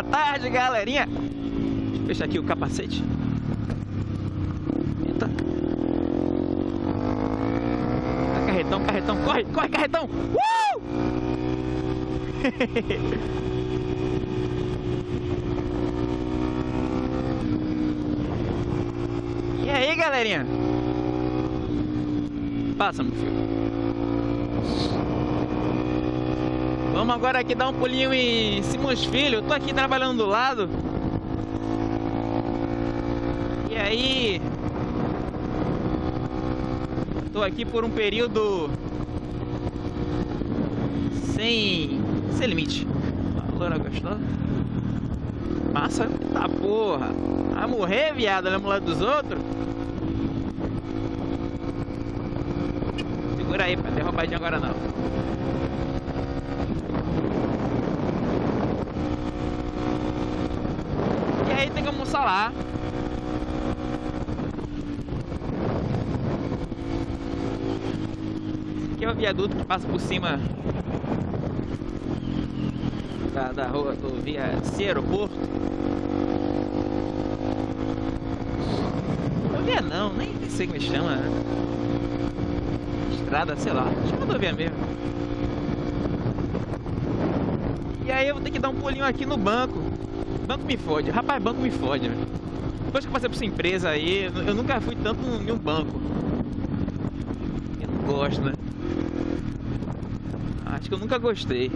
boa tarde, galerinha. Deixa eu fechar aqui o capacete. Eita. Ah, carretão, carretão, corre, corre, carretão. Uh! e aí, galerinha? Passa, meu filho. Vamos agora aqui dar um pulinho em Simões Filho. Eu tô aqui trabalhando do lado. E aí... Tô aqui por um período... Sem... Sem limite. A loura gostosa. Massa. Eita porra. Vai morrer, viado, na mulher dos outros. Segura aí, pra derrubadinha agora não. Aí tem que almoçar lá. Aqui é o viaduto que passa por cima da, da rua do via aeroporto. Rodovia não, nem sei como chama. Estrada, sei lá. Chama rodovia mesmo. E aí eu vou ter que dar um pulinho aqui no banco. Banco me fode. Rapaz, banco me fode. Depois que eu passei por essa empresa aí, eu nunca fui tanto em um banco. Eu não gosto, né? Acho que eu nunca gostei.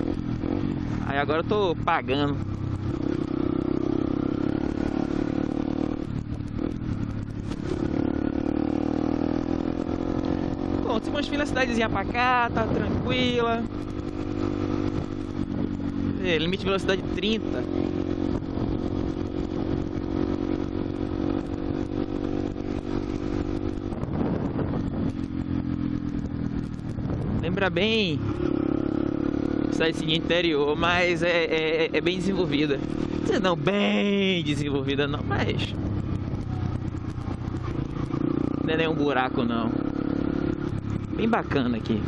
Aí agora eu tô pagando. Bom, Simões Filho é cidadezinha pra cá, tá tranquila. É, limite de velocidade 30. Lembra bem cidadezinha interior, mas é, é, é bem desenvolvida. Não bem desenvolvida não, mas não é nenhum buraco não. Bem bacana aqui.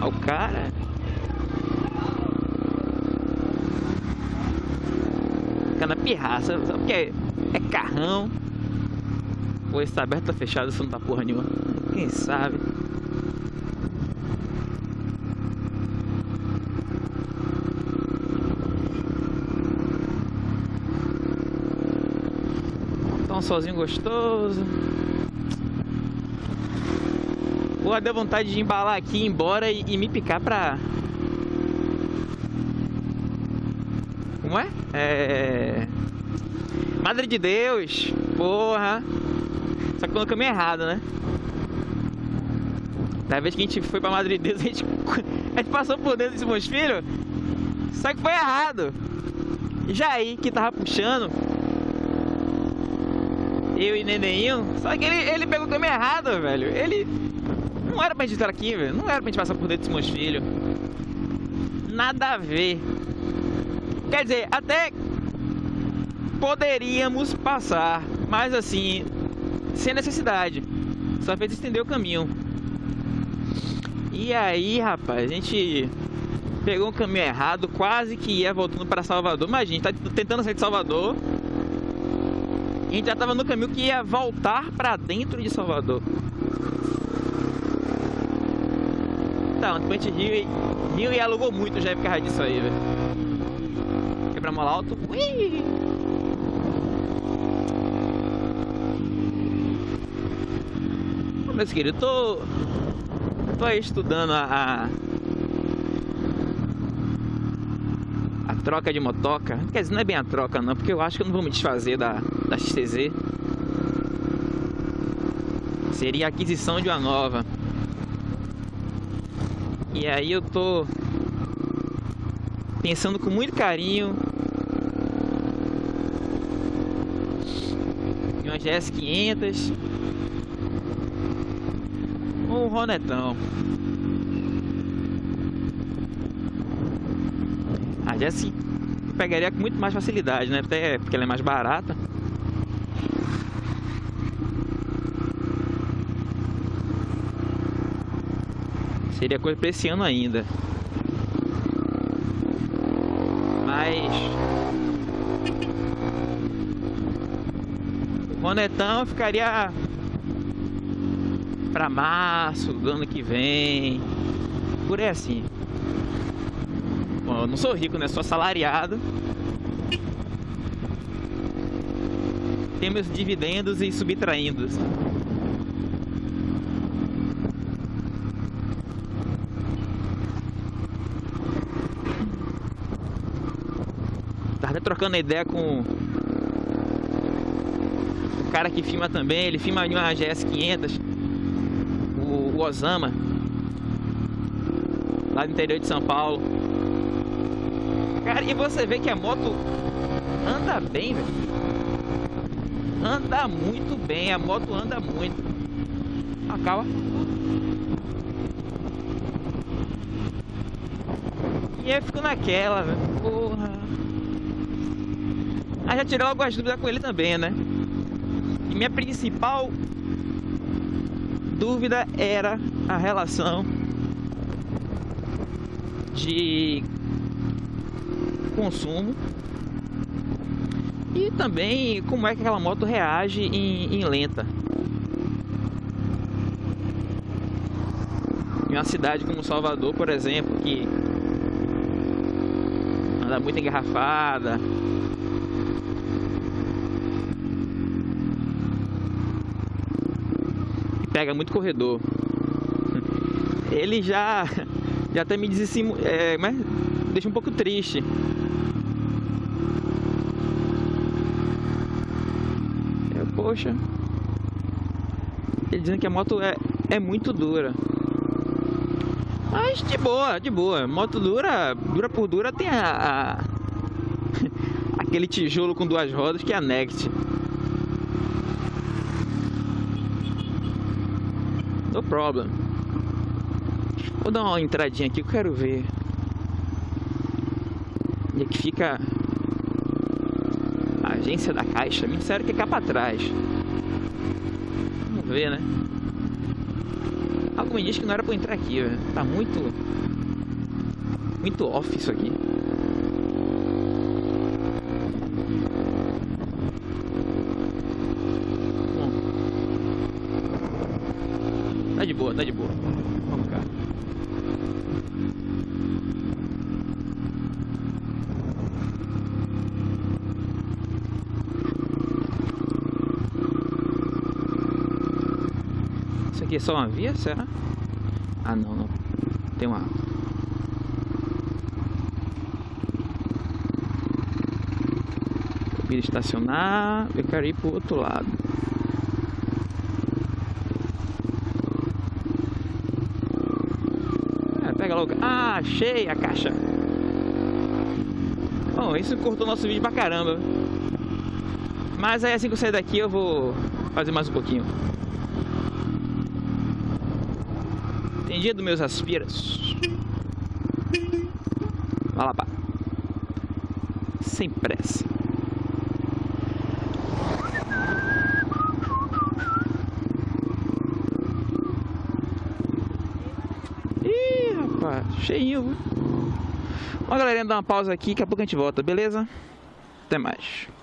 Olha o cara. Pirraça, só porque é, carrão. Ou está aberto ou fechado, isso não tá porra nenhuma. Quem sabe? Tá um gostoso. Pô, deu vontade de embalar aqui, ir embora e, e me picar pra. Como é? É. Madre de Deus! Porra! Só que no caminho errado, né? Da vez que a gente foi pra Madre de Deus, a gente, a gente passou por dentro desse meus filhos. Só que foi errado. Jair, que tava puxando. Eu e Nenenho. Só que ele, ele pegou o caminho errado, velho. Ele. Não era pra gente estar aqui, velho. Não era pra gente passar por dentro desse meus filhos. Nada a ver. Quer dizer, até poderíamos passar, mas assim, sem necessidade. Só fez estender o caminho. E aí, rapaz, a gente pegou um caminho errado, quase que ia voltando para Salvador. Mas a gente tá tentando sair de Salvador. A gente já tava no caminho que ia voltar para dentro de Salvador. Então, depois a gente riu e, riu e alugou muito já por causa disso aí, velho. Quebramos alto. Ui! Meus queridos, tô, tô aí estudando a, a, troca de motoca. Quer dizer, não é bem a troca não, porque eu acho que eu não vou me desfazer da, da XTZ. Seria a aquisição de uma nova. E aí eu tô pensando com muito carinho em uma GS 500 ou um Ronetão. A Jesse pegaria com muito mais facilidade, né? Até porque ela é mais barata. Seria coisa para esse ano ainda. Mas. O Ronetão ficaria pra março do ano que vem. Por aí assim. Bom, eu não sou rico, né? Sou assalariado. Temos dividendos e subtraindo. Tava trocando ideia com o cara que filma também, ele filma uma GS 500, o, Osama, lá do interior de São Paulo. Cara, e você vê que a moto anda bem, velho. Anda muito bem, a moto anda muito. Acaba. E eu fico naquela, velho. Porra. Aí já tirei algumas dúvidas com ele também, né? E minha principal dúvida era a relação de consumo e também como é que aquela moto reage em, em lenta. Em uma cidade como Salvador, por exemplo, que anda muito engarrafada, pega muito corredor. Ele já já até me diz assim, é, mas deixa um pouco triste. É, poxa. Ele dizendo que a moto é, é muito dura. Mas de boa, de boa. Moto dura, dura por dura tem a, a aquele tijolo com duas rodas que é a Next. No problem. Vou dar uma entradinha aqui, eu quero ver. Onde é que fica a agência da Caixa? Me disseram que é cá pra trás. Vamos ver, né? Algo me diz que não era pra entrar aqui, velho. Tá muito... Muito off isso aqui. Tá de boa, tá de boa. Vamos cá. Isso aqui é só uma via, será? Ah, não, não. Tem uma... Estacionar, eu quero ir pro outro lado. Pega achei a caixa. Bom, isso cortou nosso vídeo pra caramba. Mas aí assim que eu sair daqui eu vou fazer mais um pouquinho. Dos meus aspiras. Vai lá, pá. Sem pressa. Cheinho. Viu? Bom, galerinha, dá uma pausa aqui, daqui a pouco a gente volta, beleza? Até mais.